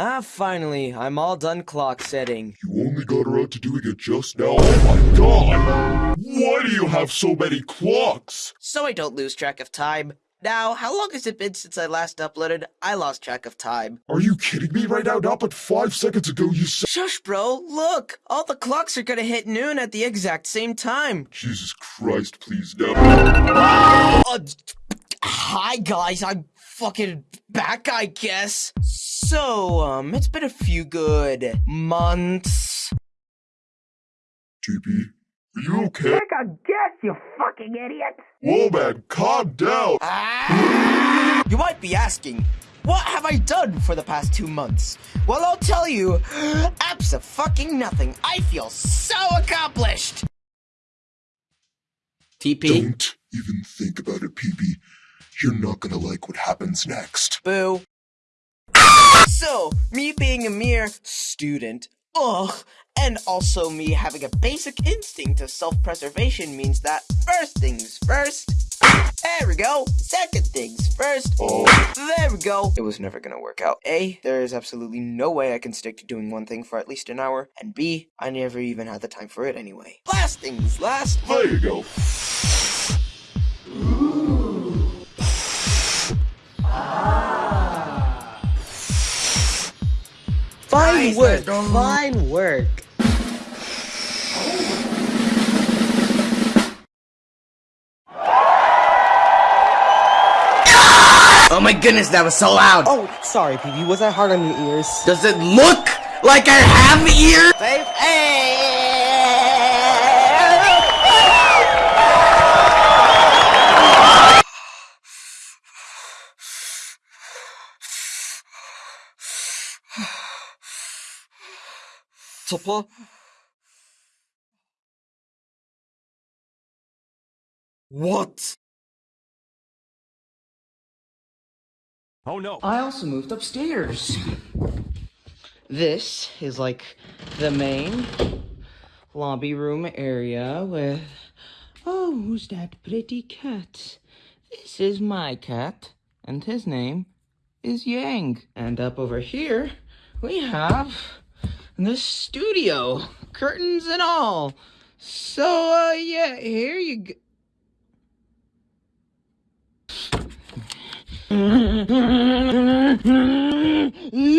Ah, finally, I'm all done clock setting. You only got around to doing it just now? Oh my god! Why do you have so many clocks? So I don't lose track of time. Now, how long has it been since I last uploaded? I lost track of time. Are you kidding me right now? Not but five seconds ago you said- Shush, bro. Look, all the clocks are gonna hit noon at the exact same time. Jesus Christ, please no. Uh, hi, guys. I'm fucking back, I guess. So, um, it's been a few good months. TP, are you okay? Take a guess, you fucking idiot! Whoa man, calm down! Ah! You might be asking, what have I done for the past two months? Well, I'll tell you, fucking nothing. I feel so accomplished. TP? Don't even think about it, PB. You're not gonna like what happens next. Boo. So, me being a mere student, ugh, and also me having a basic instinct of self-preservation means that first things first, there we go, second things first, Oh, there we go. It was never gonna work out. A, there is absolutely no way I can stick to doing one thing for at least an hour, and B, I never even had the time for it anyway. Last things last, there you go. Fine Nice, work, fine work. Oh my goodness, that was so loud. Oh, sorry, PB. Was that hard on your ears? Does it look like I have ears? Hey! Topper? What? Oh no. I also moved upstairs. This is like the main lobby room area with. Oh, who's that pretty cat? This is my cat, and his name is Yang. And up over here, we have the studio, curtains and all. So, uh, yeah, here you go.